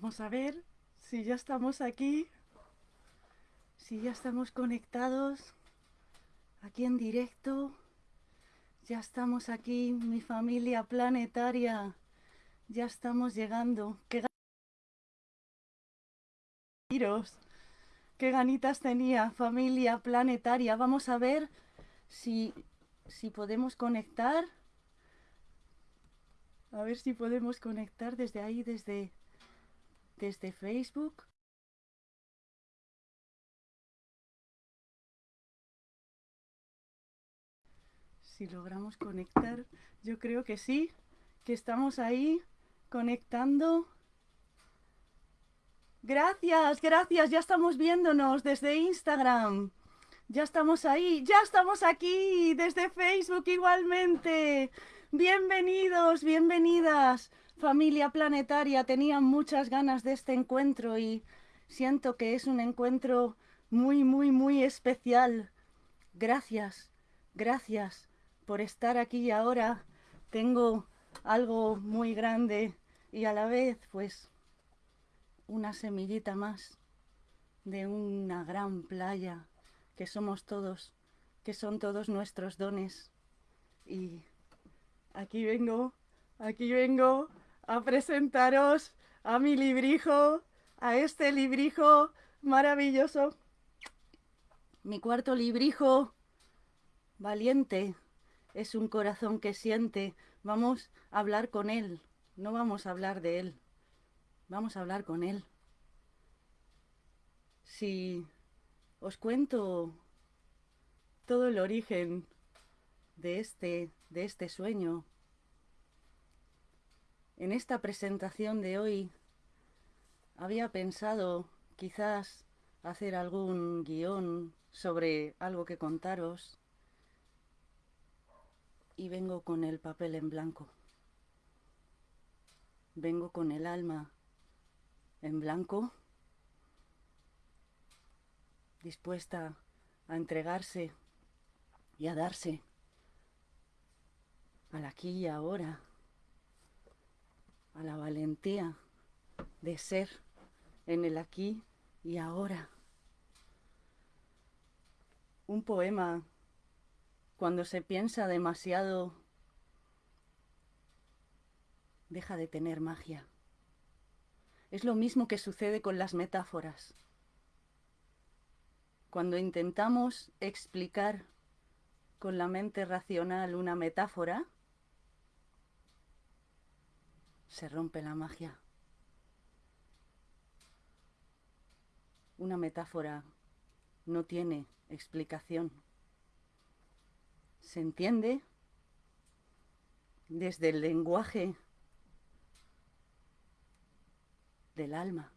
Vamos a ver si ya estamos aquí, si ya estamos conectados aquí en directo. Ya estamos aquí, mi familia planetaria. Ya estamos llegando. ¡Qué ganitas! ¡Qué ganitas tenía, familia planetaria! Vamos a ver si, si podemos conectar. A ver si podemos conectar desde ahí, desde, desde Facebook. Si logramos conectar, yo creo que sí, que estamos ahí conectando. Gracias, gracias, ya estamos viéndonos desde Instagram. Ya estamos ahí, ya estamos aquí desde Facebook igualmente. Bienvenidos, bienvenidas, familia planetaria. Tenía muchas ganas de este encuentro y siento que es un encuentro muy, muy, muy especial. Gracias, gracias por estar aquí ahora. Tengo algo muy grande y a la vez, pues, una semillita más de una gran playa que somos todos, que son todos nuestros dones. Y aquí vengo, aquí vengo a presentaros a mi librijo, a este librijo maravilloso. Mi cuarto librijo, valiente, es un corazón que siente. Vamos a hablar con él, no vamos a hablar de él, vamos a hablar con él. Si os cuento todo el origen de este, de este sueño. En esta presentación de hoy había pensado quizás hacer algún guion sobre algo que contaros y vengo con el papel en blanco. Vengo con el alma en blanco, dispuesta a entregarse y a darse al aquí y ahora, a la valentía de ser en el aquí y ahora. Un poema, cuando se piensa demasiado, deja de tener magia. Es lo mismo que sucede con las metáforas. Cuando intentamos explicar con la mente racional una metáfora, se rompe la magia. Una metáfora no tiene explicación. Se entiende desde el lenguaje del alma,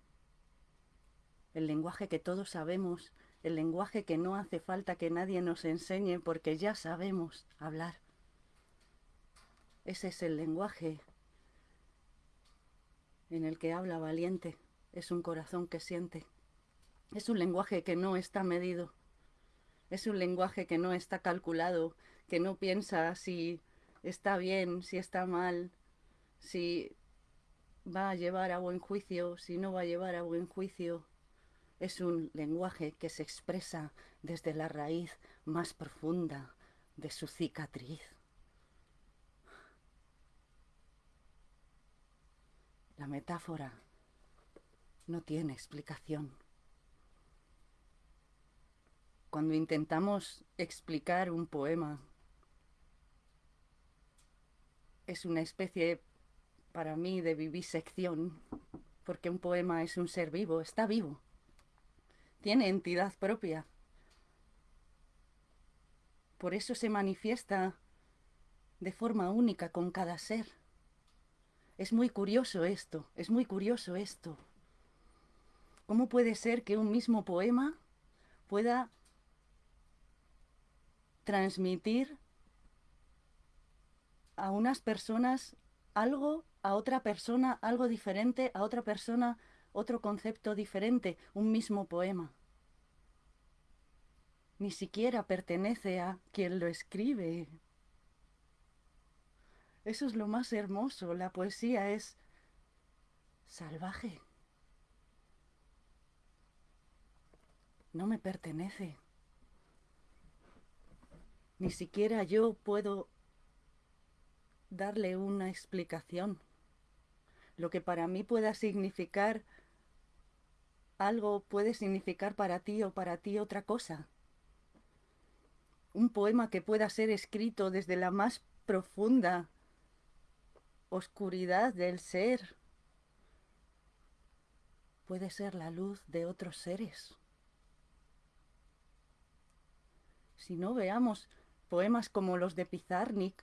el lenguaje que todos sabemos el lenguaje que no hace falta que nadie nos enseñe porque ya sabemos hablar. Ese es el lenguaje en el que habla valiente, es un corazón que siente. Es un lenguaje que no está medido, es un lenguaje que no está calculado, que no piensa si está bien, si está mal, si va a llevar a buen juicio, si no va a llevar a buen juicio. Es un lenguaje que se expresa desde la raíz más profunda de su cicatriz. La metáfora no tiene explicación. Cuando intentamos explicar un poema, es una especie para mí de vivisección, porque un poema es un ser vivo, está vivo tiene entidad propia. Por eso se manifiesta de forma única con cada ser. Es muy curioso esto, es muy curioso esto. ¿Cómo puede ser que un mismo poema pueda transmitir a unas personas algo, a otra persona algo diferente, a otra persona otro concepto diferente, un mismo poema. Ni siquiera pertenece a quien lo escribe. Eso es lo más hermoso. La poesía es salvaje. No me pertenece. Ni siquiera yo puedo darle una explicación. Lo que para mí pueda significar algo puede significar para ti o para ti otra cosa. Un poema que pueda ser escrito desde la más profunda oscuridad del ser puede ser la luz de otros seres. Si no veamos poemas como los de Pizarnik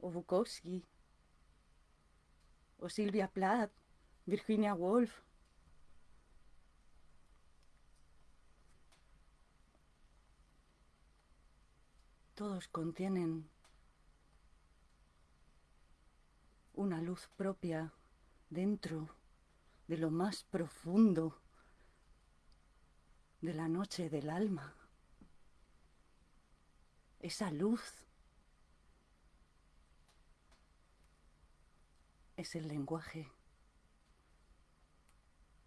o Bukowski o Silvia Plath, Virginia Woolf, todos contienen una luz propia dentro de lo más profundo de la noche del alma. Esa luz es el lenguaje.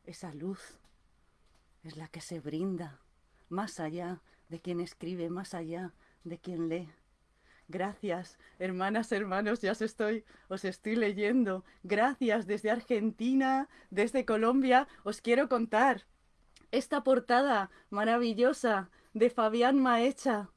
Esa luz es la que se brinda más allá de quien escribe, más allá de quien lee. Gracias, hermanas, hermanos, ya os estoy, os estoy leyendo. Gracias desde Argentina, desde Colombia. Os quiero contar esta portada maravillosa de Fabián Maecha,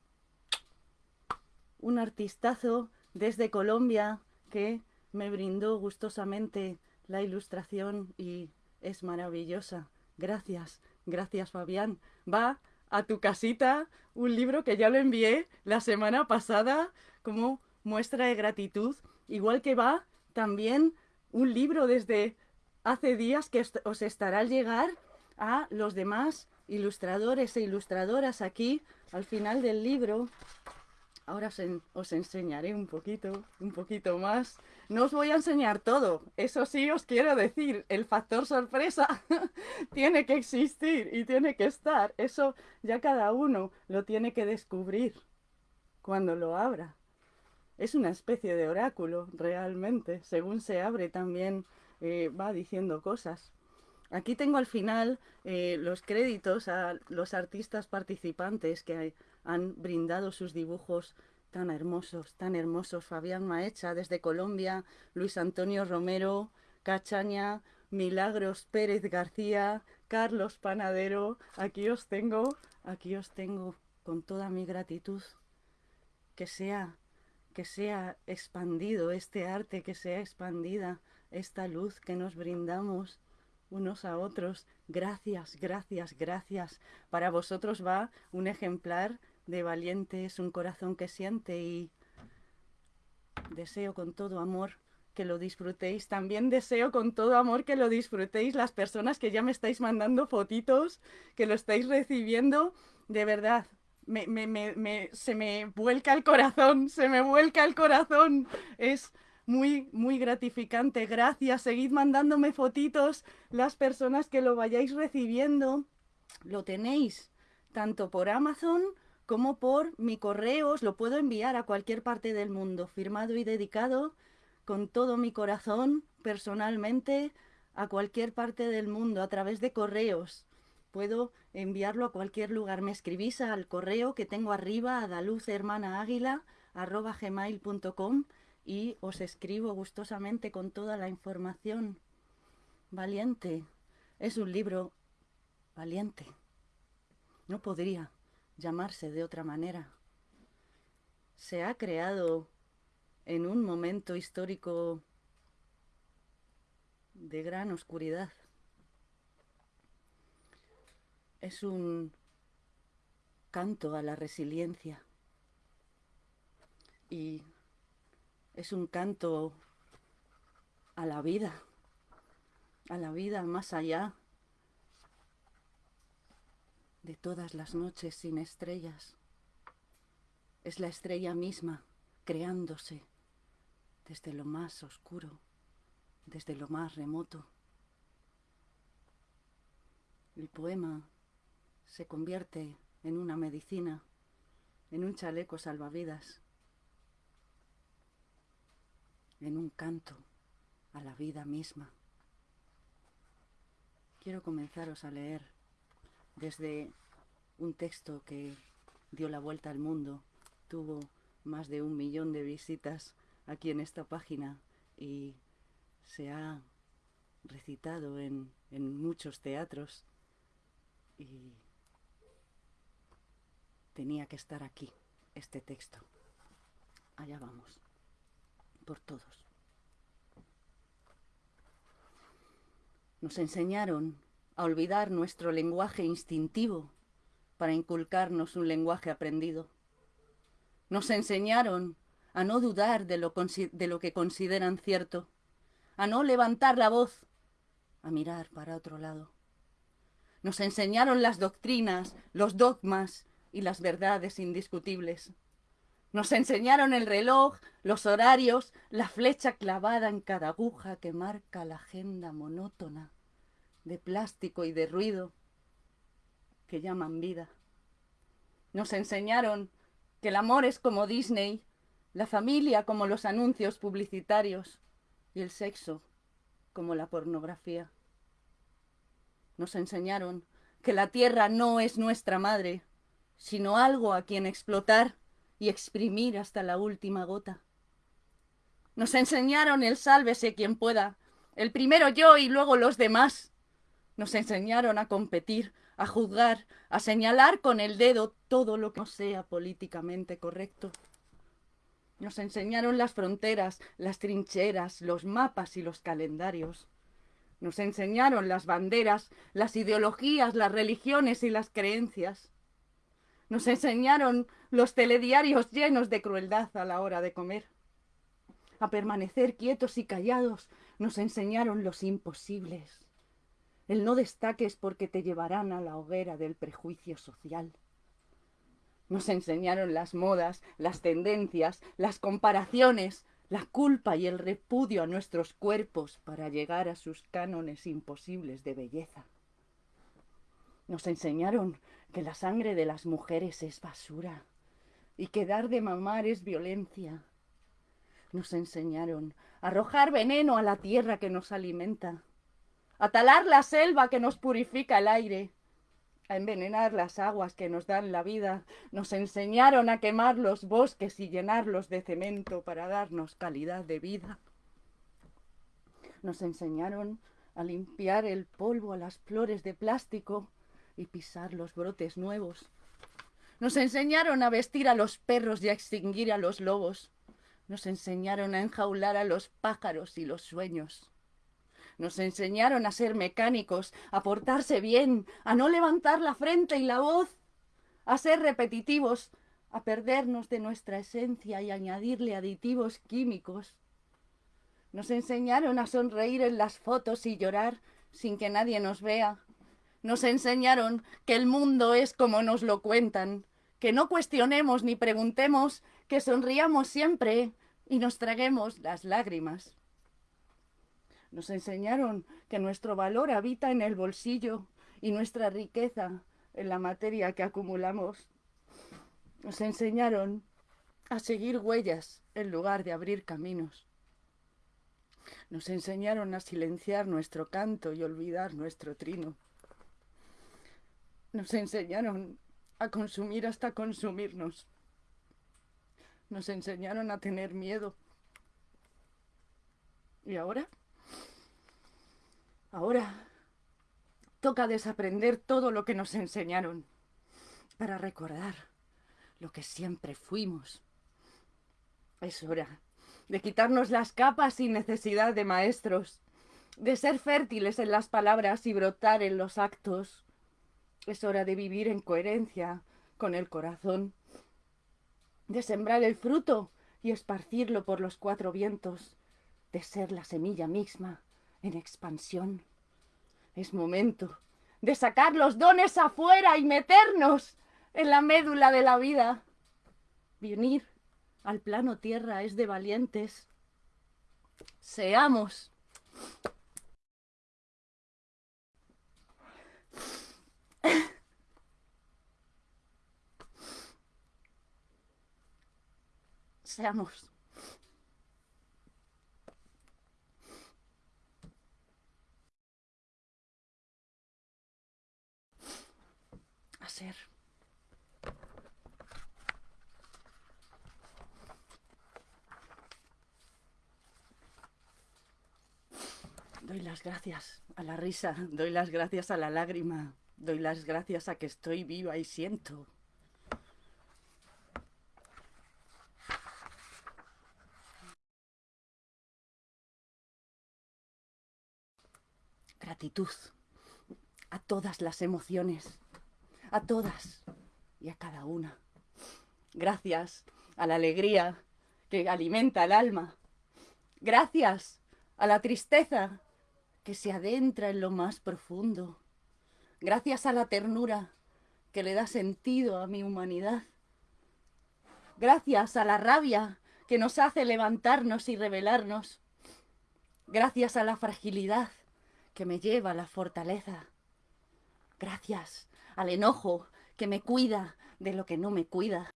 un artistazo desde Colombia que me brindó gustosamente la ilustración y es maravillosa. Gracias, gracias Fabián. Va a tu casita un libro que ya lo envié la semana pasada como muestra de gratitud, igual que va también un libro desde hace días que os estará al llegar a los demás ilustradores e ilustradoras aquí al final del libro. Ahora os, enseñaré un poquito, un poquito más. No os voy a enseñar todo, eso sí os quiero decir, el factor sorpresa tiene que existir y tiene que estar. Eso ya cada uno lo tiene que descubrir cuando lo abra. Es una especie de oráculo, realmente. Según se abre también eh, va diciendo cosas. Aquí tengo al final eh, los créditos a los artistas participantes que han brindado sus dibujos tan hermosos, tan hermosos. Fabián Maecha desde Colombia, Luis Antonio Romero, Cachaña, Milagros Pérez García, Carlos Panadero. Aquí os tengo, aquí os tengo con toda mi gratitud. Que sea, que sea expandido este arte, que sea expandida esta luz que nos brindamos unos a otros. Gracias, gracias, gracias. Para vosotros va un ejemplar de valiente, es un corazón que siente y deseo con todo amor que lo disfrutéis. También deseo con todo amor que lo disfrutéis las personas que ya me estáis mandando fotitos, que lo estáis recibiendo. De verdad, se me vuelca el corazón, se me vuelca el corazón. Es muy, muy gratificante. Gracias. Seguid mandándome fotitos las personas que lo vayáis recibiendo. Lo tenéis tanto por Amazon como por mi correo. Os lo puedo enviar a cualquier parte del mundo, firmado y dedicado con todo mi corazón, personalmente, a cualquier parte del mundo, a través de correos. Puedo enviarlo a cualquier lugar. Me escribís al correo que tengo arriba, gmail.com y os escribo gustosamente con toda la información. Valiente. Es un libro valiente. No podría llamarse de otra manera. Se ha creado en un momento histórico de gran oscuridad. Es un canto a la resiliencia y es un canto a la vida, a la vida más allá de todas las noches sin estrellas. Es la estrella misma creándose desde lo más oscuro, desde lo más remoto. El poema se convierte en una medicina, en un chaleco salvavidas en un canto a la vida misma. Quiero comenzaros a leer desde un texto que dio la vuelta al mundo, tuvo más de un millón de visitas aquí en esta página y se ha recitado en, en muchos teatros y tenía que estar aquí este texto. Allá vamos, por todos. Nos enseñaron a olvidar nuestro lenguaje instintivo para inculcarnos un lenguaje aprendido. Nos enseñaron a no dudar de lo, de lo, que consideran cierto, a no levantar la voz, a mirar para otro lado. Nos enseñaron las doctrinas, los dogmas y las verdades indiscutibles. Nos enseñaron el reloj, los horarios, la flecha clavada en cada aguja que marca la agenda monótona de plástico y de ruido que llaman vida. Nos enseñaron que el amor es como Disney, la familia como los anuncios publicitarios y el sexo como la pornografía. Nos enseñaron que la tierra no es nuestra madre, sino algo a quien explotar y exprimir hasta la última gota. Nos enseñaron el sálvese quien pueda, el primero yo y luego los demás. Nos enseñaron a competir, a juzgar, a señalar con el dedo todo lo que no sea políticamente correcto. Nos enseñaron las fronteras, las trincheras, los mapas y los calendarios. Nos enseñaron las banderas, las ideologías, las religiones y las creencias. Nos enseñaron los telediarios llenos de crueldad a la hora de comer. A permanecer quietos y callados nos enseñaron los imposibles. El no destaques porque te llevarán a la hoguera del prejuicio social. Nos enseñaron las modas, las tendencias, las comparaciones, la culpa y el repudio a nuestros cuerpos para llegar a sus cánones imposibles de belleza. Nos enseñaron que la sangre de las mujeres es basura y que dar de mamar es violencia. Nos enseñaron a arrojar veneno a la tierra que nos alimenta, a talar la selva que nos purifica el aire, a envenenar las aguas que nos dan la vida. Nos enseñaron a quemar los bosques y llenarlos de cemento para darnos calidad de vida. Nos enseñaron a limpiar el polvo a las flores de plástico y pisar los brotes nuevos. Nos enseñaron a vestir a los perros y a extinguir a los lobos. Nos enseñaron a enjaular a los pájaros y los sueños. Nos enseñaron a ser mecánicos, a portarse bien, a no levantar la frente y la voz, a ser repetitivos, a perdernos de nuestra esencia y añadirle aditivos químicos. Nos enseñaron a sonreír en las fotos y llorar sin que nadie nos vea, nos enseñaron que el mundo es como nos lo cuentan, que no cuestionemos ni preguntemos, que sonriamos siempre y nos traguemos las lágrimas. Nos enseñaron que nuestro valor habita en el bolsillo y nuestra riqueza en la materia que acumulamos. Nos enseñaron a seguir huellas en lugar de abrir caminos. Nos enseñaron a silenciar nuestro canto y olvidar nuestro trino. Nos enseñaron a consumir hasta consumirnos. Nos enseñaron a tener miedo. ¿Y ahora? Ahora toca desaprender todo lo que nos enseñaron para recordar lo que siempre fuimos. Es hora de quitarnos las capas sin necesidad de maestros, de ser fértiles en las palabras y brotar en los actos, es hora de vivir en coherencia con el corazón, de sembrar el fruto y esparcirlo por los cuatro vientos, de ser la semilla misma en expansión. Es momento de sacar los dones afuera y meternos en la médula de la vida. Venir al plano tierra es de valientes. Seamos Seamos. Doy las gracias a la risa, doy las gracias a la lágrima, doy las gracias a que estoy viva y siento. Gratitud a todas las emociones a todas y a cada una. Gracias a la alegría que alimenta el alma. Gracias a la tristeza que se adentra en lo más profundo. Gracias a la ternura que le da sentido a mi humanidad. Gracias a la rabia que nos hace levantarnos y rebelarnos. Gracias a la fragilidad que me lleva a la fortaleza. Gracias al enojo que me cuida de lo que no me cuida.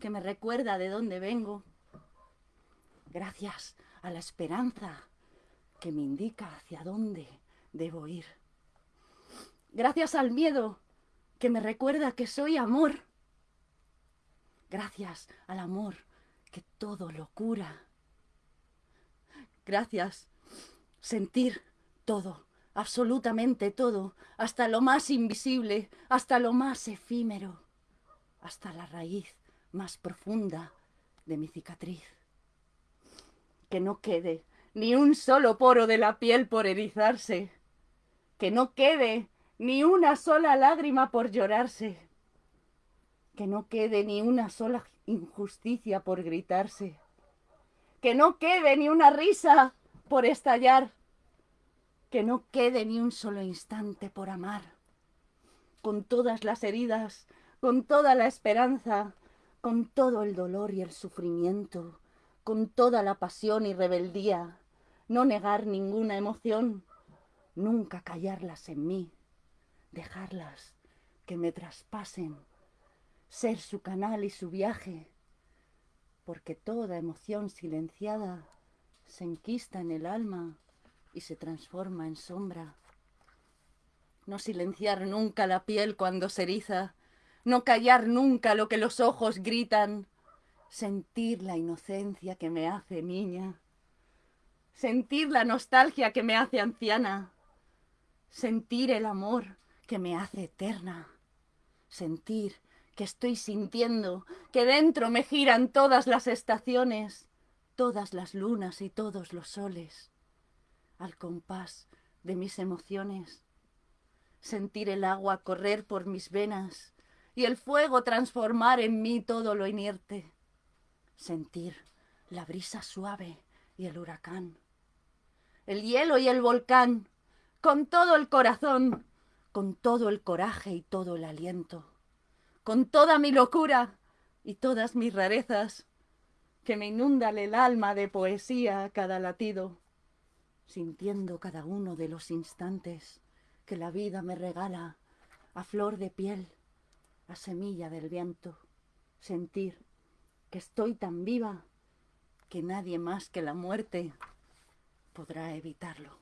Que me recuerda de dónde vengo. Gracias a la esperanza que me indica hacia dónde debo ir. Gracias al miedo que me recuerda que soy amor. Gracias al amor que todo lo cura. Gracias sentir todo, absolutamente todo, hasta lo más invisible, hasta lo más efímero, hasta la raíz más profunda de mi cicatriz. Que no quede ni un solo poro de la piel por erizarse, que no quede ni una sola lágrima por llorarse, que no quede ni una sola injusticia por gritarse, que no quede ni una risa por estallar, que no quede ni un solo instante por amar, con todas las heridas, con toda la esperanza, con todo el dolor y el sufrimiento, con toda la pasión y rebeldía, no negar ninguna emoción, nunca callarlas en mí, dejarlas que me traspasen, ser su canal y su viaje, porque toda emoción silenciada se enquista en el alma y se transforma en sombra. No silenciar nunca la piel cuando se eriza, no callar nunca lo que los ojos gritan, sentir la inocencia que me hace niña, sentir la nostalgia que me hace anciana, sentir el amor que me hace eterna, sentir que estoy sintiendo que dentro me giran todas las estaciones, todas las lunas y todos los soles al compás de mis emociones, sentir el agua correr por mis venas y el fuego transformar en mí todo lo inerte, sentir la brisa suave y el huracán, el hielo y el volcán, con todo el corazón, con todo el coraje y todo el aliento, con toda mi locura y todas mis rarezas, que me inundan el alma de poesía a cada latido, sintiendo cada uno de los instantes que la vida me regala a flor de piel, a semilla del viento, sentir que estoy tan viva que nadie más que la muerte podrá evitarlo.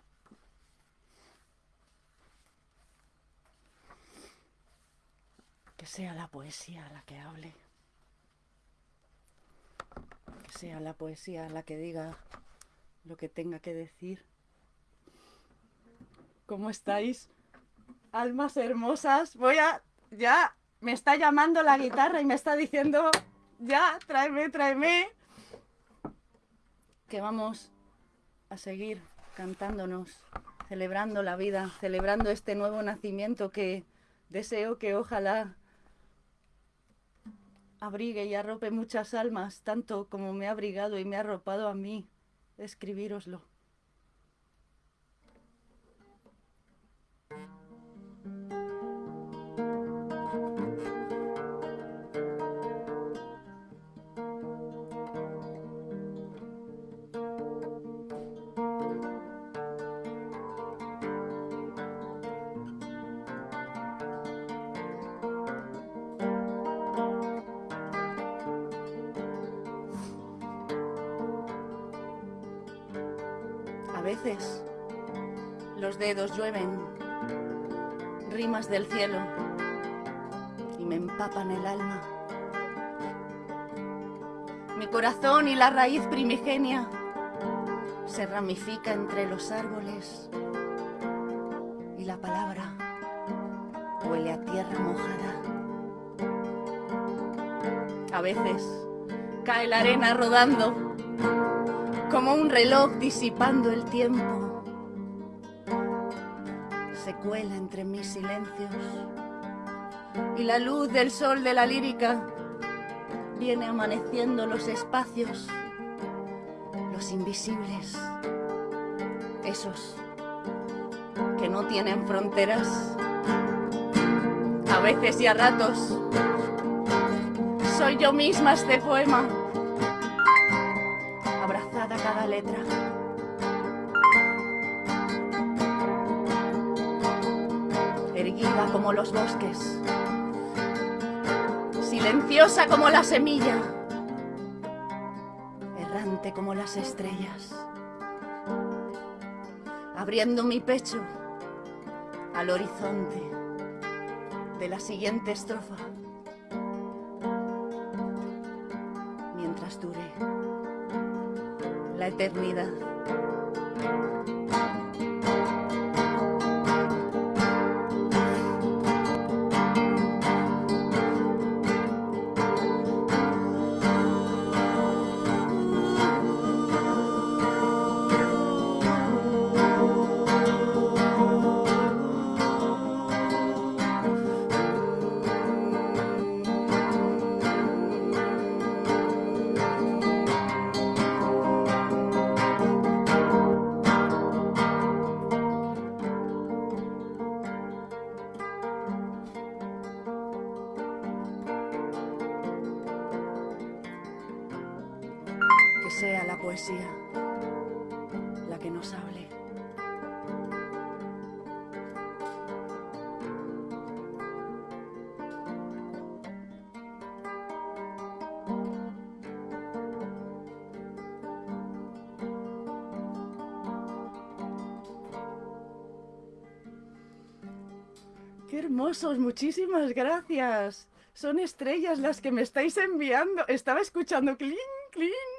Que sea la poesía la que hable. Que sea la poesía la que diga lo que tenga que decir. ¿Cómo estáis? Almas hermosas. Voy a... Ya me está llamando la guitarra y me está diciendo... Ya, tráeme, tráeme. Que vamos a seguir cantándonos, celebrando la vida, celebrando este nuevo nacimiento que deseo que ojalá abrigue y arrope muchas almas, tanto como me ha abrigado y me ha arropado a mí, escribíroslo. Dedos llueven, rimas del cielo, y me empapan el alma. Mi corazón y la raíz primigenia se ramifica entre los árboles y la palabra huele a tierra mojada. A veces cae la arena rodando como un reloj disipando el tiempo. Cuela entre mis silencios y la luz del sol de la lírica viene amaneciendo los espacios, los invisibles, esos que no tienen fronteras. A veces y a ratos soy yo misma este poema, abrazada cada letra. Como los bosques, silenciosa como la semilla, errante como las estrellas, abriendo mi pecho al horizonte de la siguiente estrofa. mientras dure la eternidad. Sea la poesía la que nos hable. ¡Qué hermosos! Muchísimas gracias. Son estrellas las que me estáis enviando. Estaba escuchando.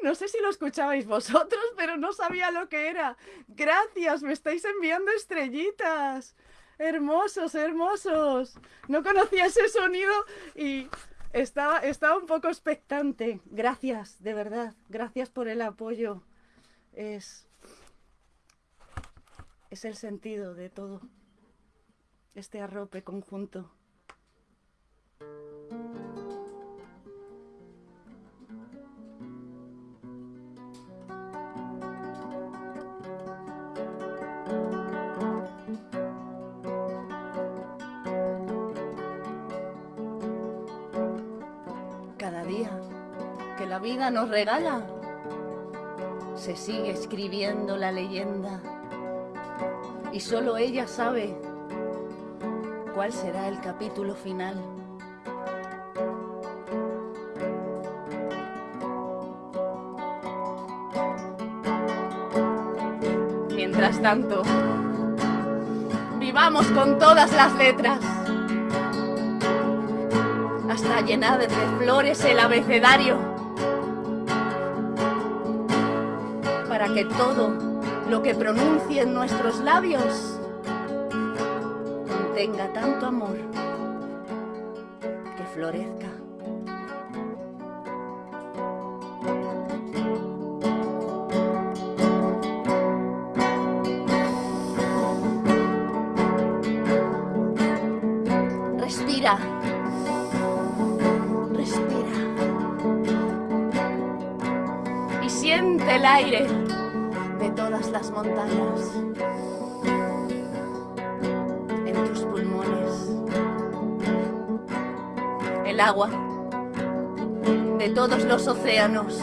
No sé si lo escuchabais vosotros, pero no sabía lo que era. Gracias, me estáis enviando estrellitas. Hermosos, hermosos. No conocía ese sonido y estaba, un poco expectante. Gracias, de verdad. Gracias por el apoyo. Es, es el sentido de todo este arrope conjunto. Vida nos regala, se sigue escribiendo la leyenda. Y solo ella sabe cuál será el capítulo final. Mientras tanto, vivamos con todas las letras, hasta llenar de flores el abecedario, que todo lo que pronuncien nuestros labios tenga tanto amor que florezca. Respira. Respira. Y siente el aire en tus pulmones. El agua de todos los océanos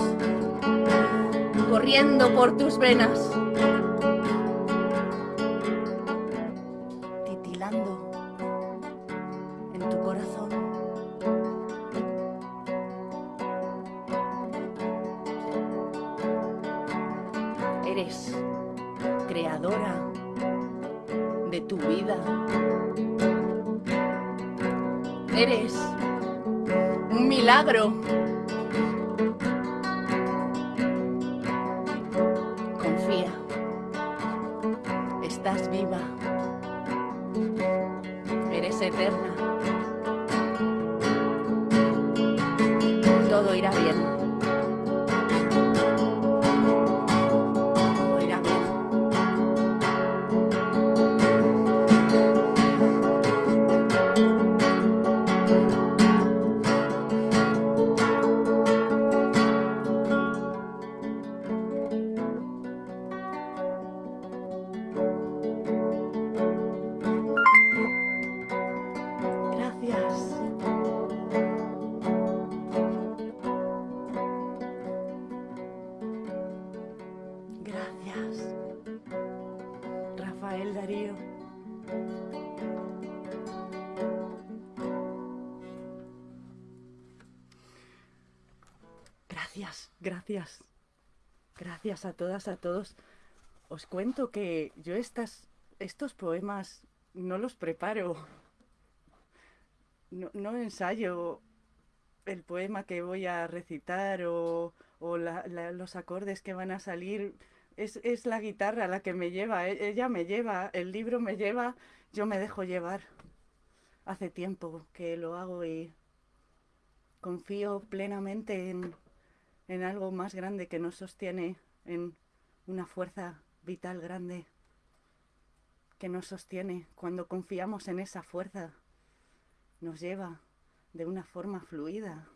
corriendo por tus venas. Gracias, gracias. Gracias a todas, a todos. Os cuento que yo estas, estos poemas no los preparo. No, ensayo el poema que voy a recitar o, los acordes que van a salir. Es, es, la guitarra la que me lleva, e, ella me lleva, el libro me lleva, yo me dejo llevar. Hace tiempo que lo hago y confío plenamente en, en algo más grande que nos sostiene, en una fuerza vital grande que nos sostiene. Cuando confiamos en esa fuerza, nos lleva de una forma fluida.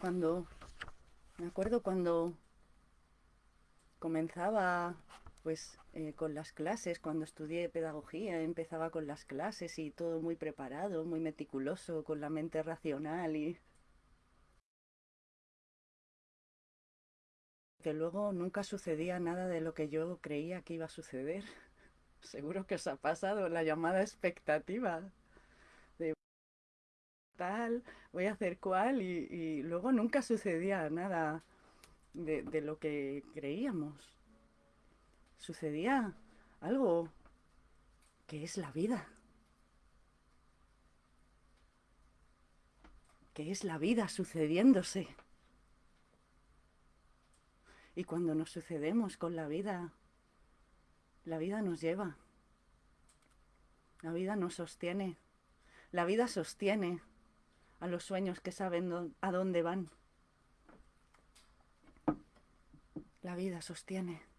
Cuando, me acuerdo cuando comenzaba pues eh, con las clases, cuando estudié pedagogía, empezaba con las clases y todo muy preparado, muy meticuloso, con la mente racional y que luego nunca sucedía nada de lo que yo creía que iba a suceder. Seguro que os ha pasado la llamada expectativa de tal, voy a hacer cual y, luego nunca sucedía nada de, de lo que creíamos. Sucedía algo que es la vida. que es la vida sucediéndose. Y cuando nos sucedemos con la vida, la vida nos lleva. La vida nos sostiene. La vida sostiene a los sueños que saben a dónde van. La vida sostiene.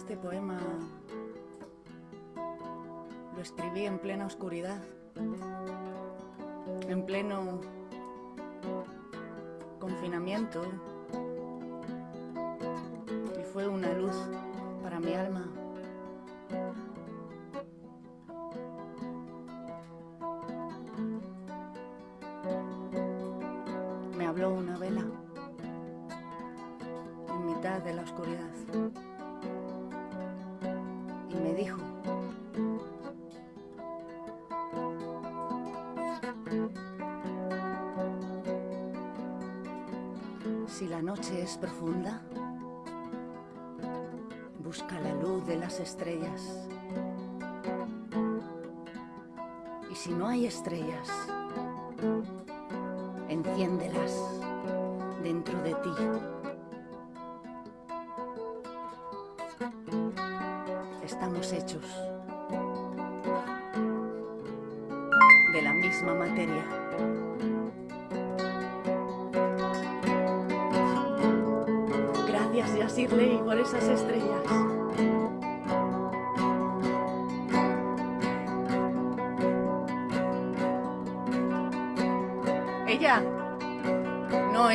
Este poema lo escribí en plena oscuridad, en pleno confinamiento y fue una profunda, busca la luz de las estrellas. Y si no hay estrellas, enciéndelas dentro de ti.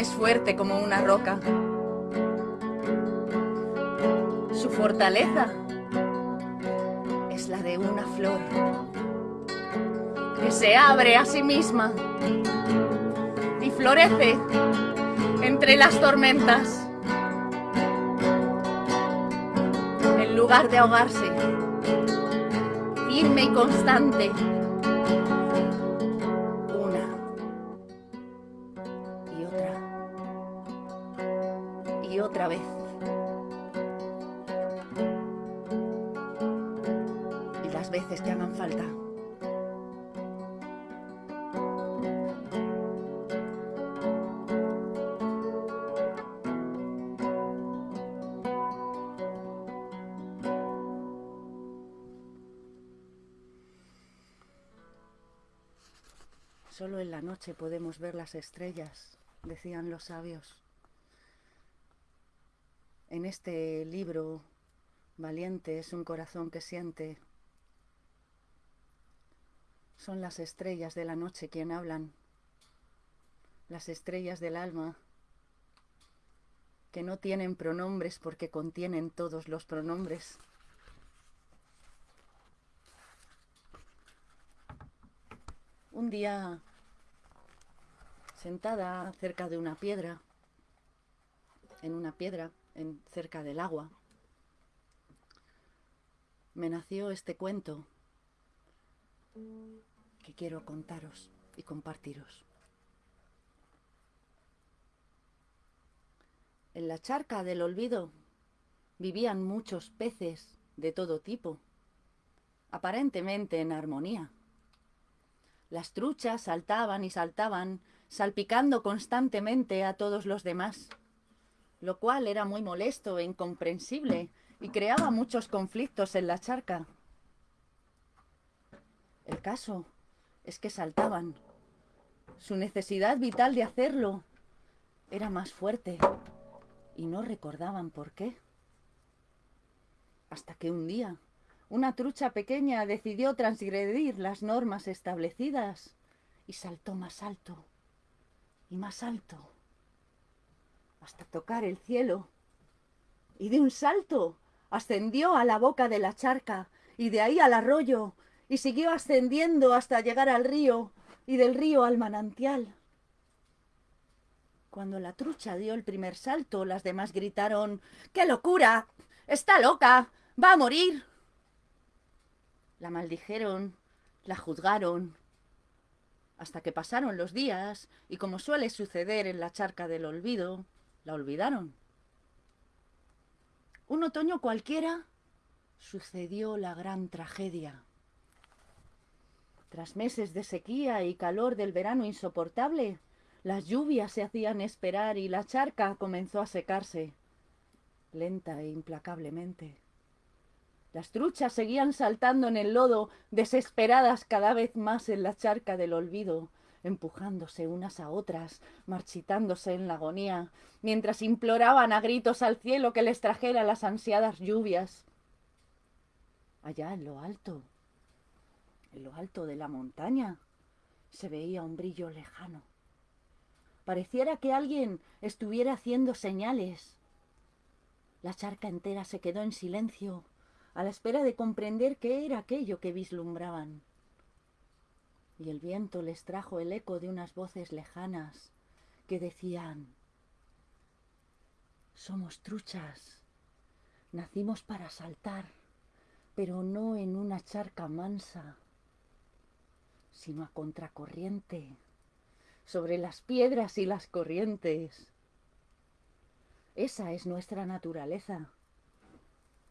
Es fuerte como una roca. Su fortaleza la de una flor que se abre a sí misma y florece entre las tormentas. En lugar de ahogarse, firme y constante, y otra vez. Y las veces que hagan falta. Solo en la noche podemos ver las estrellas, decían los sabios. En este libro, Valiente es un corazón que siente. Son las estrellas de la noche quien hablan, las estrellas del alma, que no tienen pronombres porque contienen todos los pronombres. Un día, sentada cerca de una piedra, en una piedra, en, cerca del agua, me nació este cuento que quiero contaros y compartiros. En la charca del olvido vivían muchos peces de todo tipo, aparentemente en armonía. Las truchas saltaban y saltaban, salpicando constantemente a todos los demás, lo cual era muy molesto e incomprensible y creaba muchos conflictos en la charca. El caso es que saltaban. Su necesidad vital de hacerlo era más fuerte y no recordaban por qué. Hasta que un día una trucha pequeña decidió transgredir las normas establecidas y saltó más alto y más alto hasta tocar el cielo. Y de un salto ascendió a la boca de la charca y de ahí al arroyo y siguió ascendiendo hasta llegar al río y del río al manantial. Cuando la trucha dio el primer salto, las demás gritaron ¡Qué locura! ¡Está loca! ¡Va a morir! La maldijeron, la juzgaron, hasta que pasaron los días y como suele suceder en la charca del olvido, la olvidaron. Un otoño cualquiera sucedió la gran tragedia. Tras meses de sequía y calor del verano insoportable, las lluvias se hacían esperar y la charca comenzó a secarse, lenta e implacablemente. Las truchas seguían saltando en el lodo, desesperadas cada vez más en la charca del olvido, empujándose unas a otras, marchitándose en la agonía, mientras imploraban a gritos al cielo que les trajera las ansiadas lluvias. Allá en lo alto, en lo alto de la montaña, se veía un brillo lejano. Pareciera que alguien estuviera haciendo señales. La charca entera se quedó en silencio, a la espera de comprender qué era aquello que vislumbraban. Y el viento les trajo el eco de unas voces lejanas que decían Somos truchas, nacimos para saltar, pero no en una charca mansa, sino a contracorriente, sobre las piedras y las corrientes. Esa es nuestra naturaleza.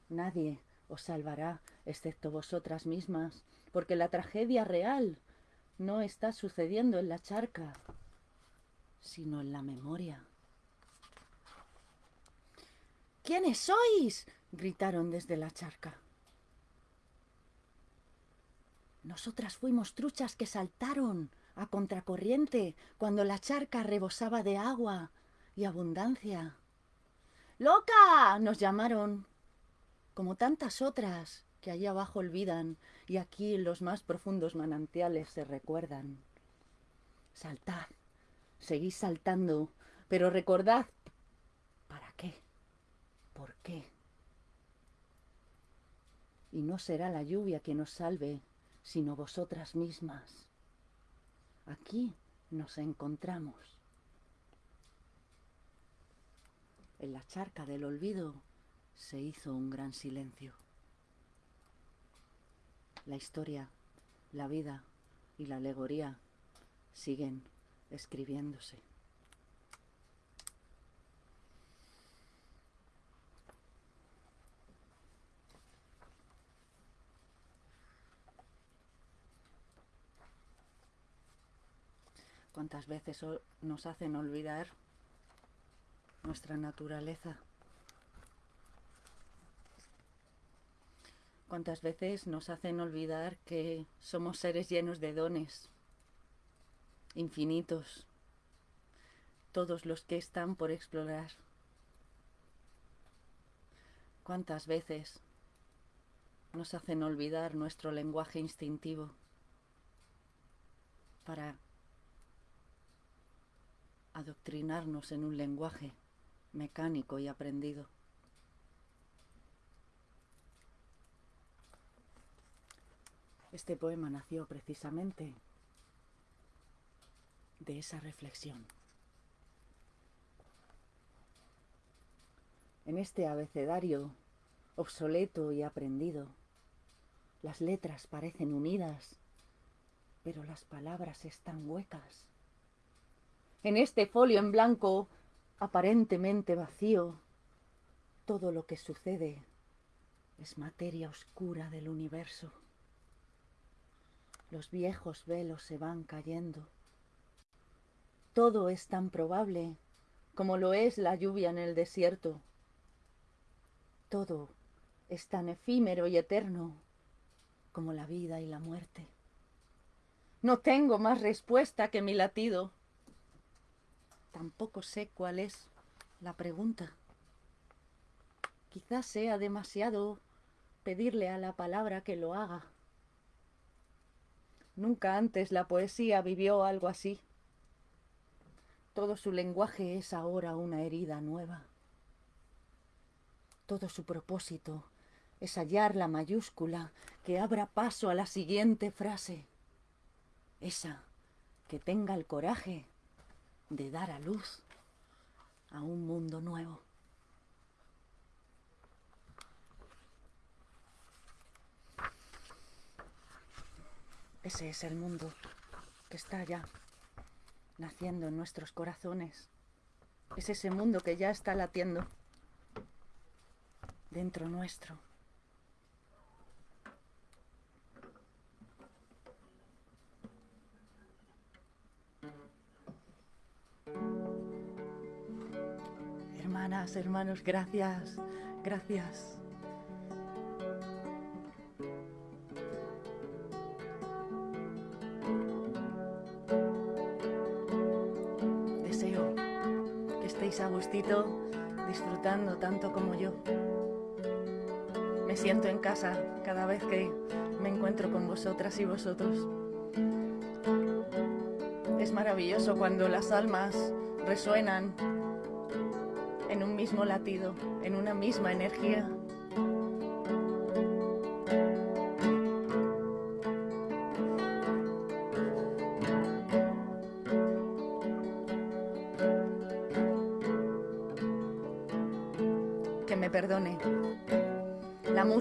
Nadie os salvará, excepto vosotras mismas, porque la tragedia real no está sucediendo en la charca, sino en la memoria. ¿Quiénes sois? gritaron desde la charca. Nosotras fuimos truchas que saltaron a contracorriente cuando la charca rebosaba de agua y abundancia. ¡Loca! nos llamaron como tantas otras que allá abajo olvidan y aquí los más profundos manantiales se recuerdan. Saltad, seguís saltando, pero recordad ¿para qué? ¿Por qué? Y no será la lluvia quien os salve, sino vosotras mismas. Aquí nos encontramos. En la charca del olvido se hizo un gran silencio. La historia, la vida y la alegoría siguen escribiéndose. ¿Cuántas veces nos hacen olvidar nuestra naturaleza? Cuántas veces nos hacen olvidar que somos seres llenos de dones, infinitos, todos los que están por explorar. ¿Cuántas veces nos hacen olvidar nuestro lenguaje instintivo para adoctrinarnos en un lenguaje mecánico y aprendido? Este poema nació precisamente de esa reflexión. En este abecedario obsoleto y aprendido, las letras parecen unidas, pero las palabras están huecas. En este folio en blanco, aparentemente vacío, todo lo que sucede es materia oscura del universo. Los viejos velos se van cayendo. Todo es tan probable como lo es la lluvia en el desierto. Todo es tan efímero y eterno como la vida y la muerte. No tengo más respuesta que mi latido. Tampoco sé cuál es la pregunta. Quizás sea demasiado pedirle a la palabra que lo haga. Nunca antes la poesía vivió algo así. Todo su lenguaje es ahora una herida nueva. Todo su propósito es hallar la mayúscula que abra paso a la siguiente frase. Esa que tenga el coraje de dar a luz a un mundo nuevo. Ese es el mundo que está ya naciendo en nuestros corazones. Es ese mundo que ya está latiendo dentro nuestro. Hermanas, hermanos, gracias, gracias. Disfrutando tanto como yo. Me siento en casa cada vez que me encuentro con vosotras y vosotros. Es maravilloso cuando las almas resuenan en un mismo latido, en una misma energía.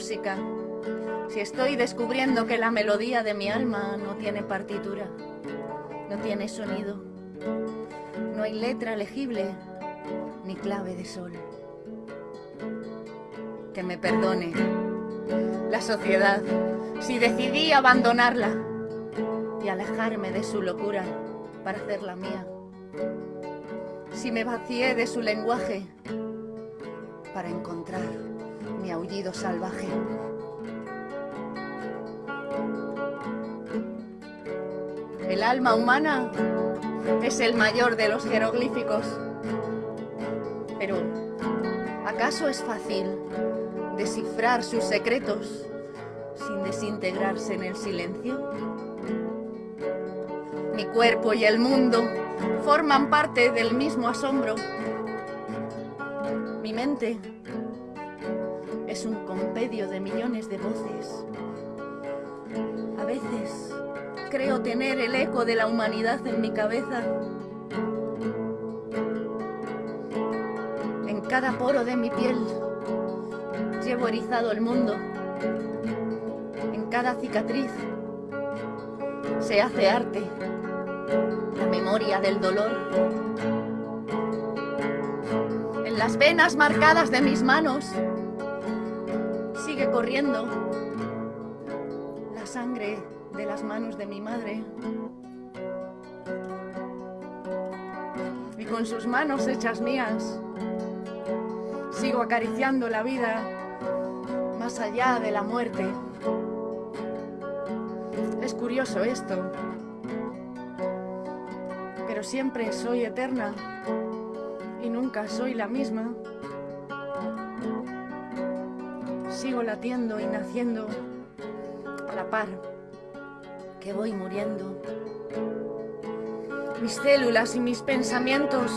Si estoy descubriendo que la melodía de mi alma no tiene partitura, no tiene sonido, no hay letra legible ni clave de sol. Que me perdone la sociedad si decidí abandonarla y alejarme de su locura para hacerla mía. Si me vacié de su lenguaje para encontrar mi aullido salvaje. El alma humana es el mayor de los jeroglíficos. Pero, ¿acaso es fácil descifrar sus secretos sin desintegrarse en el silencio? Mi cuerpo y el mundo forman parte del mismo asombro mi mente es un compendio de millones de voces. A veces creo tener el eco de la humanidad en mi cabeza. En cada poro de mi piel llevo erizado el mundo. En cada cicatriz se hace arte, la memoria del dolor las venas marcadas de mis manos sigue corriendo la sangre de las manos de mi madre. Y con sus manos hechas mías, sigo acariciando la vida más allá de la muerte. Es curioso esto. pero siempre soy eterna y nunca soy la misma. Sigo latiendo y naciendo a la par que voy muriendo. Mis células y mis pensamientos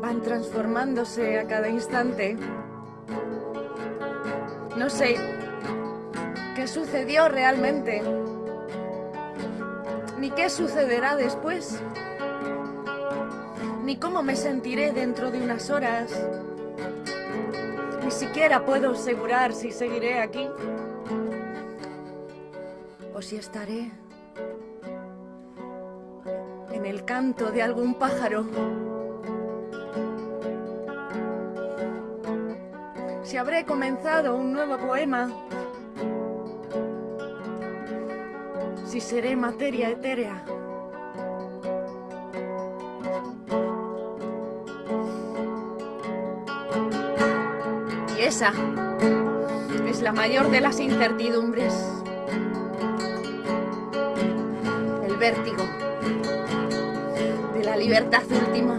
van transformándose a cada instante. No sé qué sucedió realmente, ni qué sucederá después, ni cómo me sentiré dentro de unas horas. Siquiera puedo asegurar si seguiré aquí o si estaré en el canto de algún pájaro. Si habré comenzado un nuevo poema. Si seré materia etérea. Es la mayor de las incertidumbres. El vértigo de la libertad última.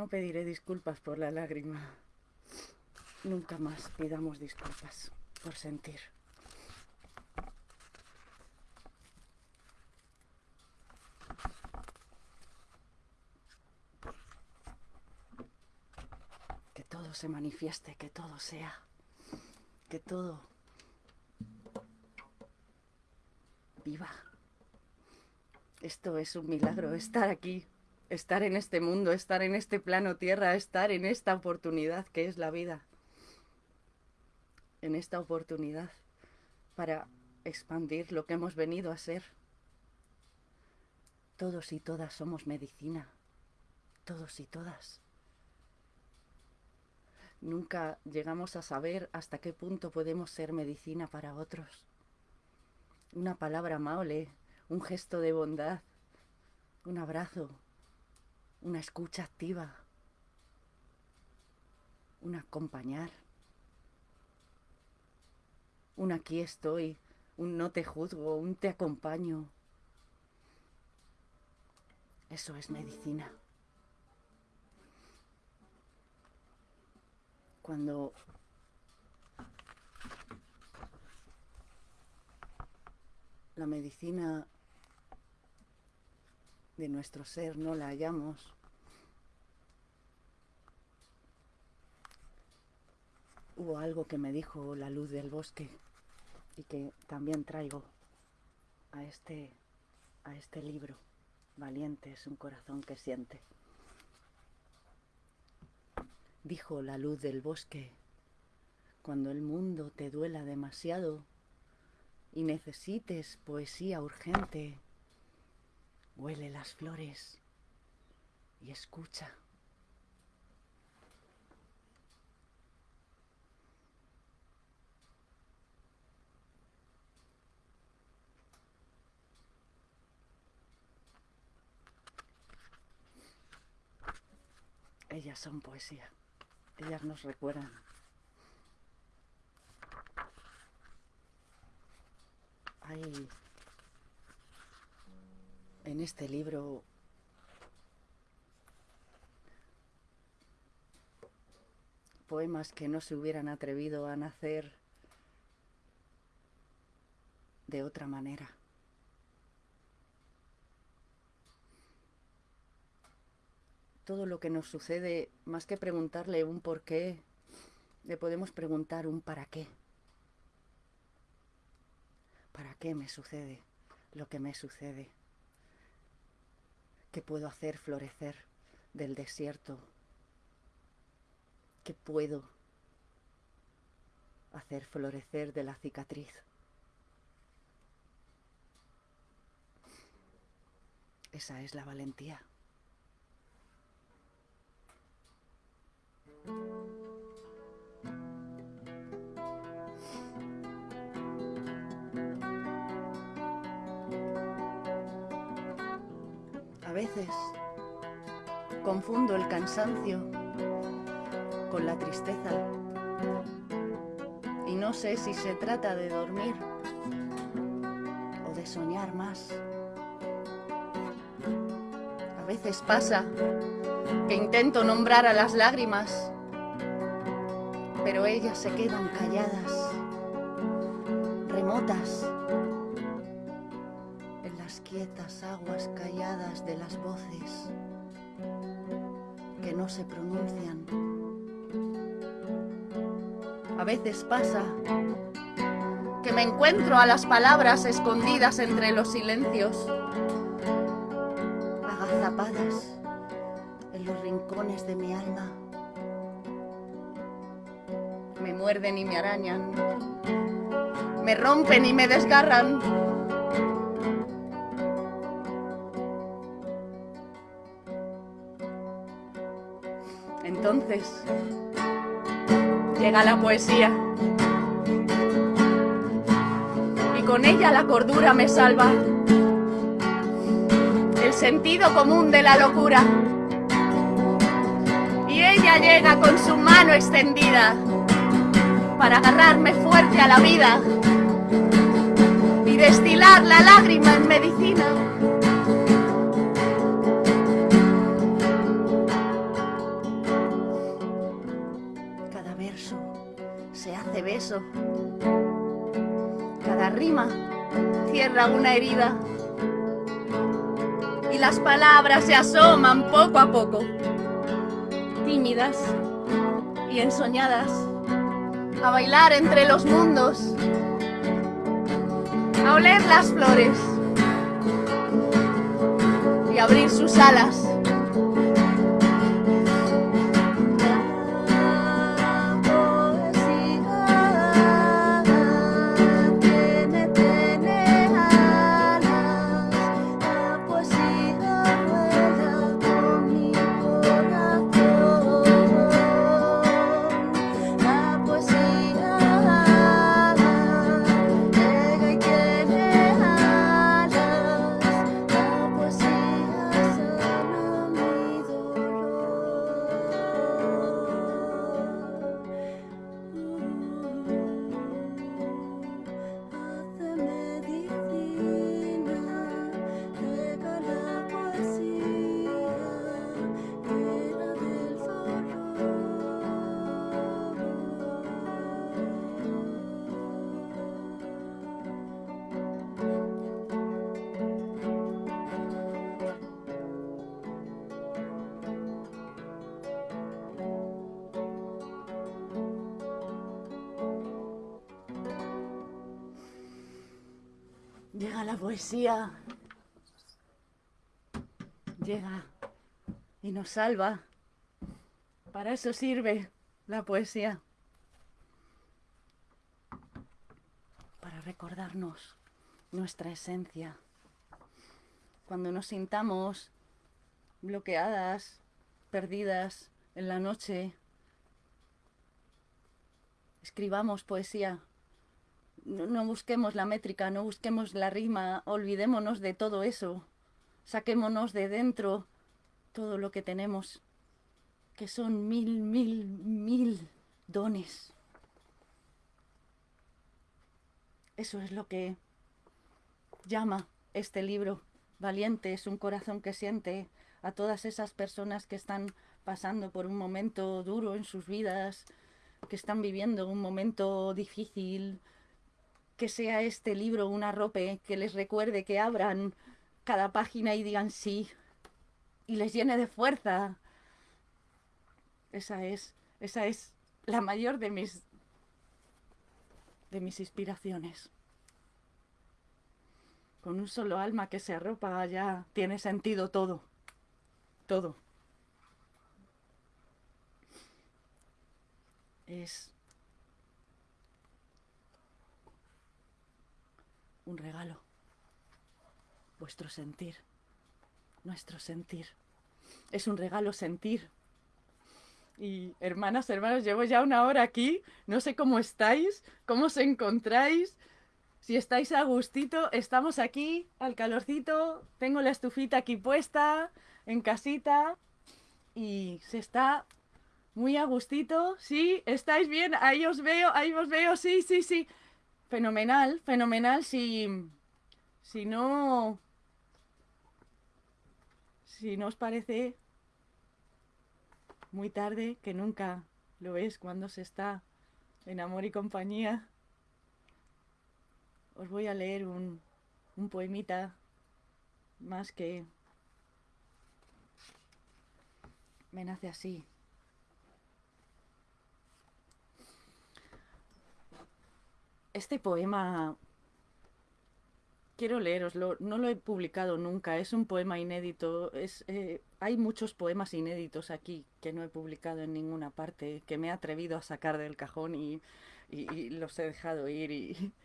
No pediré disculpas por la lágrima. Nunca más pidamos disculpas por sentir. Que todo se manifieste, que todo sea, que todo viva. Esto es un milagro, estar aquí, estar en este mundo, estar en este plano tierra, estar en esta oportunidad que es la vida. En esta oportunidad para expandir lo que hemos venido a ser. Todos y todas somos medicina. Todos y todas. Nunca llegamos a saber hasta qué punto podemos ser medicina para otros una palabra amable, un gesto de bondad, un abrazo, una escucha activa, un acompañar, un aquí estoy, un no te juzgo, un te acompaño. Eso es medicina. Cuando la medicina de nuestro ser no la hallamos, hubo algo que me dijo la luz del bosque y que también traigo a este, a este libro. Valiente es un corazón que siente. Dijo la luz del bosque, cuando el mundo te duela demasiado, y necesites poesía urgente, huele las flores y escucha. Ellas son poesía. Ellas nos recuerdan en este libro poemas que no se hubieran atrevido a nacer de otra manera. Todo lo que nos sucede, más que preguntarle un por qué, le podemos preguntar un para qué. ¿Para qué me sucede lo que me sucede? ¿Qué puedo hacer florecer del desierto? ¿Qué puedo hacer florecer de la cicatriz? Esa es la valentía. Con la tristeza y no sé si se trata de dormir o de soñar más. A veces pasa que intento nombrar a las lágrimas, pero ellas se quedan calladas, remotas, en las quietas aguas calladas de las voces se pronuncian. A veces pasa que me encuentro a las palabras escondidas entre los silencios, agazapadas en los rincones de mi alma. Me muerden y me arañan, me rompen y me desgarran. Llega la poesía. Y con ella la cordura me salva, el sentido común de la locura. Y ella llega con su mano extendida para agarrarme fuerte a la vida y destilar la lágrima en medicina. Cada rima cierra una herida y las palabras se asoman poco a poco tímidas y ensoñadas, a bailar entre los mundos, a oler las flores y abrir sus alas. Poesía, llega y nos salva. Para eso sirve la poesía. Para recordarnos nuestra esencia. Cuando nos sintamos bloqueadas, perdidas en la noche, escribamos poesía no, busquemos la métrica, no busquemos la rima, olvidémonos de todo eso, saquémonos de dentro todo lo que tenemos, que son mil, mil, mil dones. Eso es lo que llama este libro. Valiente es un corazón que siente a todas esas personas que están pasando por un momento duro en sus vidas, que están viviendo un momento difícil, que sea este libro una rope que les recuerde que abran cada página y digan sí y les llene de fuerza. Esa es, esa es la mayor de mis de mis inspiraciones. Con un solo alma que se arropa ya tiene sentido todo. Todo. Es un regalo. Vuestro sentir. Nuestro sentir. Es un regalo sentir. Y hermanas, hermanos, llevo ya una hora aquí. No sé cómo estáis, cómo os encontráis. Si estáis a gustito, estamos aquí al calorcito. Tengo la estufita aquí puesta, en casita. Y se está muy a gustito. Sí, estáis bien. Ahí os veo, ahí os veo. Sí, sí, sí. Fenomenal, fenomenal. Si, si no... Si no os parece muy tarde, que nunca lo es cuando se está en amor y compañía, os voy a leer un, un poemita más que me nace así. Este poema quiero leeroslo, no lo he publicado nunca, es un poema inédito, es, eh, hay muchos poemas inéditos aquí que no he publicado en ninguna parte, que me he atrevido a sacar del cajón y, los he dejado ir.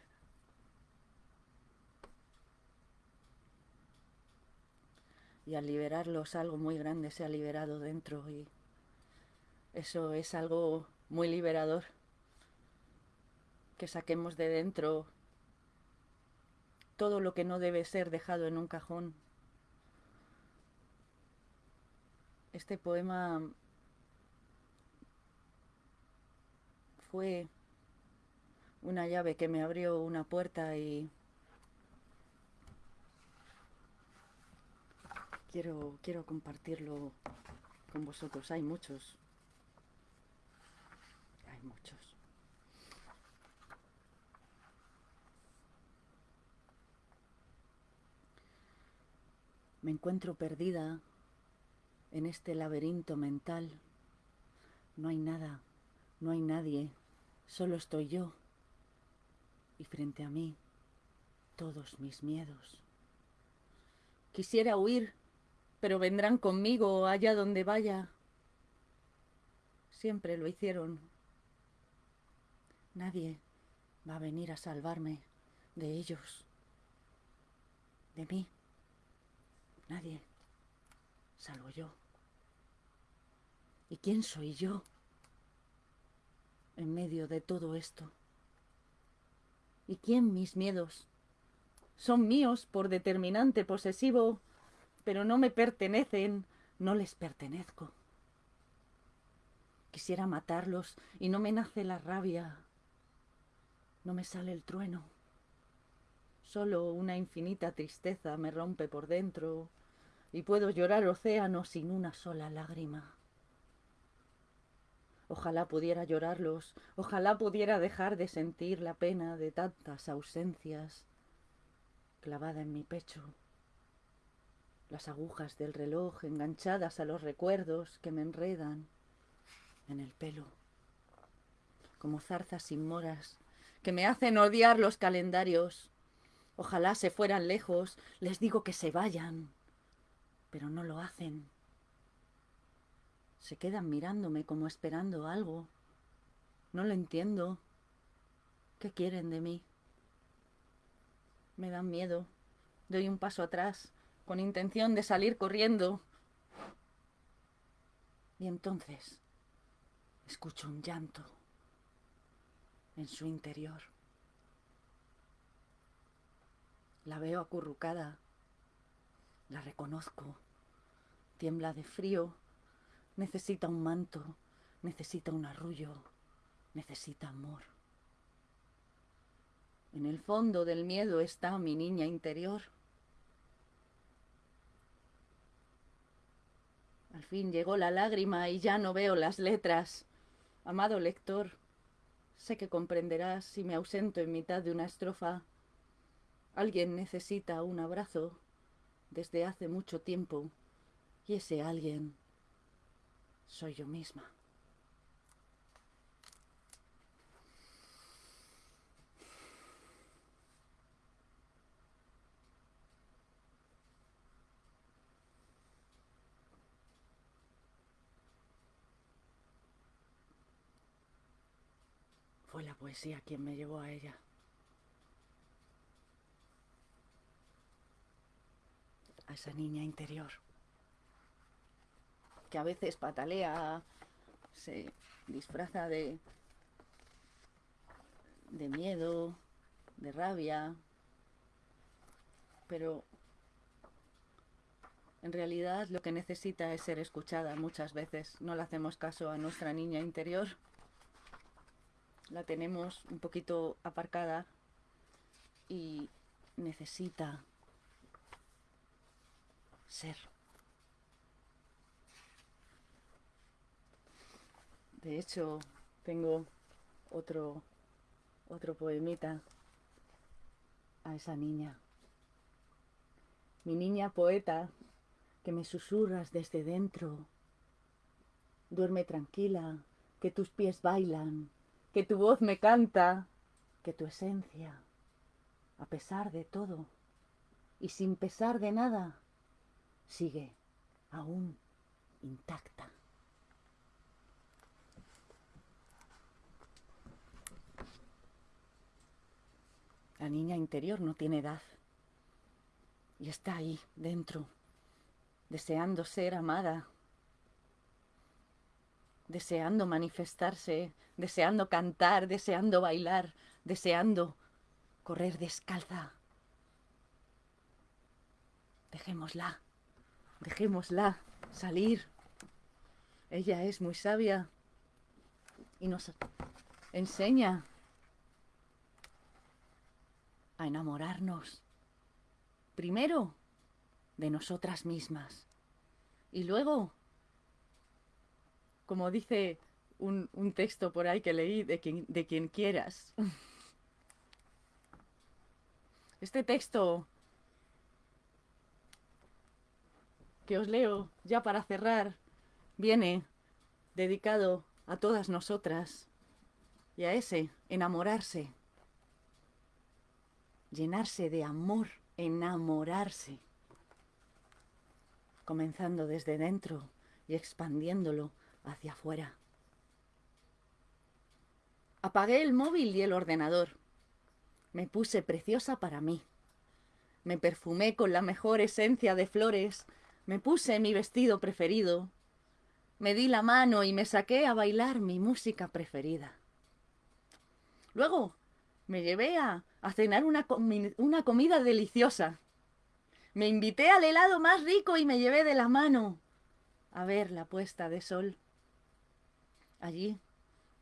Y al liberarlos algo muy grande se ha liberado dentro y eso es algo muy liberador que saquemos de dentro todo lo que no debe ser dejado en un cajón. Este poema fue una llave que me abrió una puerta y quiero, quiero compartirlo con vosotros. Hay muchos. Hay muchos. Me encuentro perdida en este laberinto mental. No hay nada, no hay nadie, solo estoy yo. Y frente a mí, todos mis miedos. Quisiera huir, pero vendrán conmigo allá donde vaya. Siempre lo hicieron. Nadie va a venir a salvarme de ellos, de mí. Nadie, salvo yo. ¿Y quién soy yo en medio de todo esto? ¿Y quién mis miedos? Son míos por determinante posesivo, pero no me pertenecen, no les pertenezco. Quisiera matarlos y no me nace la rabia, no me sale el trueno. Solo una infinita tristeza me rompe por dentro y puedo llorar océano sin una sola lágrima. Ojalá pudiera llorarlos, ojalá pudiera dejar de sentir la pena de tantas ausencias clavada en mi pecho, las agujas del reloj enganchadas a los recuerdos que me enredan en el pelo, como zarzas sin moras que me hacen odiar los calendarios Ojalá se fueran lejos, les digo que se vayan, pero no lo hacen. Se quedan mirándome como esperando algo. No lo entiendo. ¿Qué quieren de mí? Me dan miedo. Doy un paso atrás, con intención de salir corriendo. Y entonces escucho un llanto en su interior. La veo acurrucada. La reconozco. Tiembla de frío. Necesita un manto. Necesita un arrullo. Necesita amor. En el fondo del miedo está mi niña interior. Al fin llegó la lágrima y ya no veo las letras. Amado lector, sé que comprenderás si me ausento en mitad de una estrofa. Alguien necesita un abrazo desde hace mucho tiempo y ese alguien soy yo misma. Fue la poesía quien me llevó a ella. A esa niña interior. Que a veces patalea, se disfraza de, de miedo, de rabia, pero en realidad lo que necesita es ser escuchada muchas veces. No le hacemos caso a nuestra niña interior la tenemos un poquito aparcada y necesita ser. De hecho, tengo otro otro poemita a esa niña. Mi niña poeta, que me susurras desde dentro. Duerme tranquila, que tus pies bailan, que tu voz me canta, que tu esencia, a pesar de todo y sin pesar de nada, sigue aún intacta. La niña interior no tiene edad y está ahí dentro, deseando ser amada, deseando manifestarse, deseando cantar, deseando bailar, deseando correr descalza. Dejémosla, dejémosla salir. Ella es muy sabia y nos enseña a enamorarnos. Primero de nosotras mismas y luego como dice un, texto por ahí que leí de quien, de quien quieras. Este texto que os leo ya para cerrar viene dedicado a todas nosotras y a ese enamorarse, llenarse de amor, enamorarse, comenzando desde dentro y expandiéndolo hacia afuera. Apagué el móvil y el ordenador. Me puse preciosa para mí. Me perfumé con la mejor esencia de flores. Me puse mi vestido preferido. Me di la mano y me saqué a bailar mi música preferida. Luego me llevé a, cenar una, una comida deliciosa. Me invité al helado más rico y me llevé de la mano a ver la puesta de sol. Allí,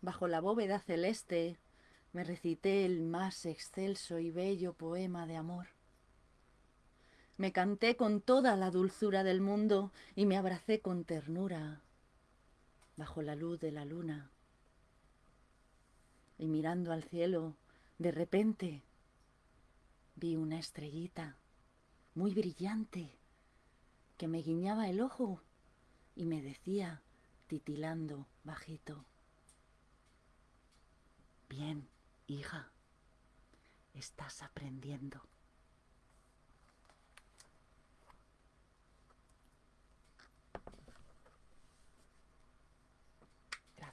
bajo la bóveda celeste, me recité el más excelso y bello poema de amor. Me canté con toda la dulzura del mundo y me abracé con ternura bajo la luz de la luna. Y mirando al cielo, de repente vi una estrellita muy brillante que me guiñaba el ojo y me decía titilando bajito. Bien, hija, estás aprendiendo.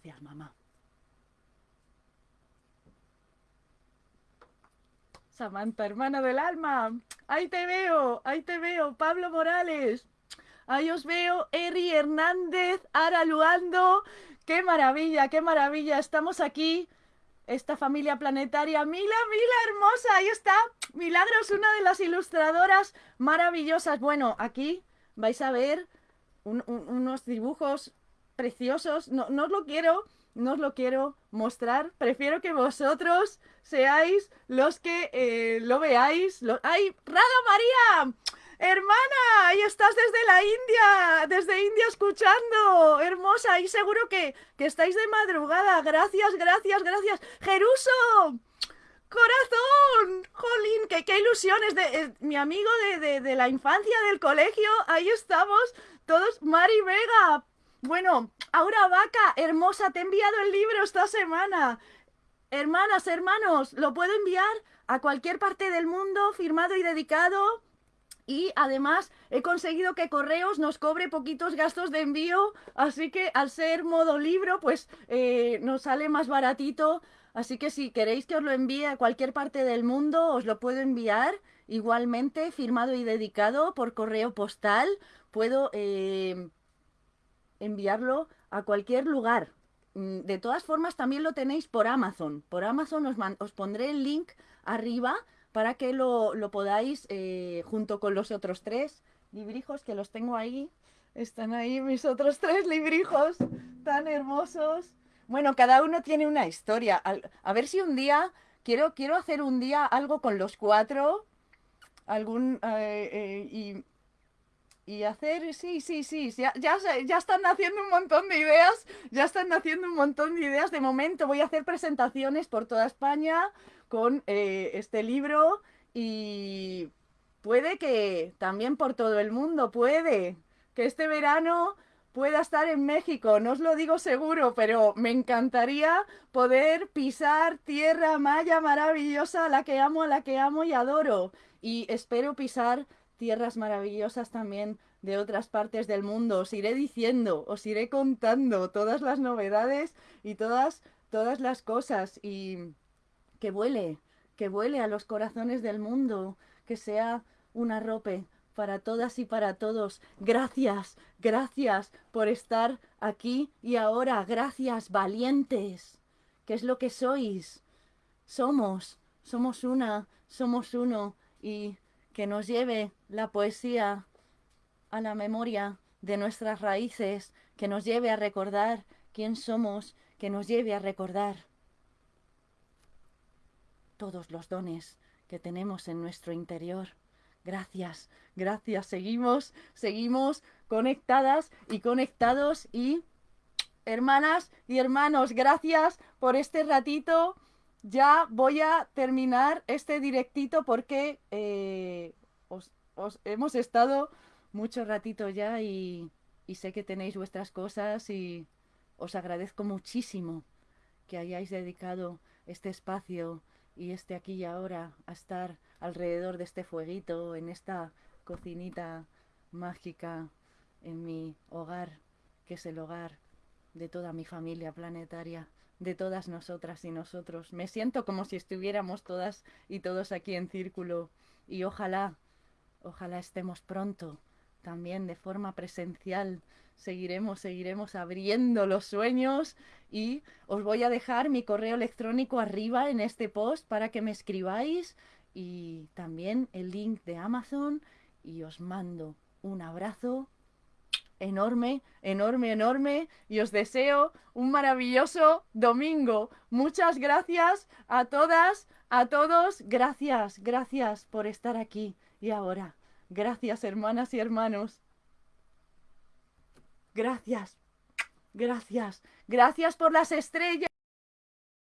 Gracias, mamá. Samantha, hermana del alma. Ahí te veo, ahí te veo. Pablo Morales. Ahí os veo, Eri Hernández, Ara Luando. ¡Qué maravilla, qué maravilla! Estamos aquí, esta familia planetaria. Mila, Mila, hermosa, ahí está. Milagros, una de las ilustradoras maravillosas. Bueno, aquí vais a ver unos dibujos preciosos. No, no os lo quiero, no os lo quiero mostrar. Prefiero que vosotros seáis los que eh, lo veáis. ¡Ay, Rada María! Hermana, y estás desde la India, desde India escuchando, hermosa, y seguro que, que estáis de madrugada. Gracias, gracias, gracias. Jeruso, corazón, jolín, qué ilusiones de eh, mi amigo de, de la infancia del colegio. Ahí estamos todos. Mari Vega, bueno, Aura Vaca, hermosa, te he enviado el libro esta semana. Hermanas, hermanos, lo puedo enviar a cualquier parte del mundo, firmado y dedicado. Y además he conseguido que Correos nos cobre poquitos gastos de envío, así que al ser modo libro, pues eh, nos sale más baratito. Así que si queréis que os lo envíe a cualquier parte del mundo, os lo puedo enviar igualmente, firmado y dedicado por correo postal. Puedo eh, enviarlo a cualquier lugar. Mm, de todas formas, también lo tenéis por Amazon. Por Amazon os, os pondré el link arriba para que lo, podáis eh, junto con los otros tres librijos que los tengo ahí. Están ahí mis otros tres librijos tan hermosos. Bueno, cada uno tiene una historia. A, ver si un día, quiero, quiero hacer un día algo con los cuatro. Algún, eh, eh, y y hacer, sí, sí, sí, ya, ya, ya, están haciendo un montón de ideas, ya están haciendo un montón de ideas. De momento voy a hacer presentaciones por toda España con eh, este libro y puede que también por todo el mundo, puede que este verano pueda estar en México, no os lo digo seguro, pero me encantaría poder pisar tierra maya maravillosa, la que amo, a la que amo y adoro. Y espero pisar tierras maravillosas también de otras partes del mundo. Os iré diciendo, os iré contando todas las novedades y todas, todas las cosas. Y que vuele, que vuele a los corazones del mundo, que sea una rope para todas y para todos. Gracias, gracias por estar aquí y ahora. Gracias, valientes, que es lo que sois. Somos, somos una, somos uno y que nos lleve la poesía a la memoria de nuestras raíces, que nos lleve a recordar quién somos, que nos lleve a recordar todos los dones que tenemos en nuestro interior. Gracias, gracias. Seguimos, seguimos conectadas y conectados y hermanas y hermanos, gracias por este ratito ya voy a terminar este directito porque eh, os, hemos estado mucho ratito ya y, y sé que tenéis vuestras cosas y os agradezco muchísimo que hayáis dedicado este espacio y este aquí y ahora a estar alrededor de este fueguito, en esta cocinita mágica, en mi hogar, que es el hogar de toda mi familia planetaria de todas nosotras y nosotros. Me siento como si estuviéramos todas y todos aquí en círculo y ojalá, ojalá estemos pronto también de forma presencial. Seguiremos, seguiremos abriendo los sueños y os voy a dejar mi correo electrónico arriba en este post para que me escribáis y también el link de Amazon y os mando un abrazo enorme, enorme, enorme y os deseo un maravilloso domingo. Muchas gracias a todas, a todos. Gracias, gracias por estar aquí y ahora. Gracias, hermanas y hermanos. Gracias, gracias, gracias por las estrellas.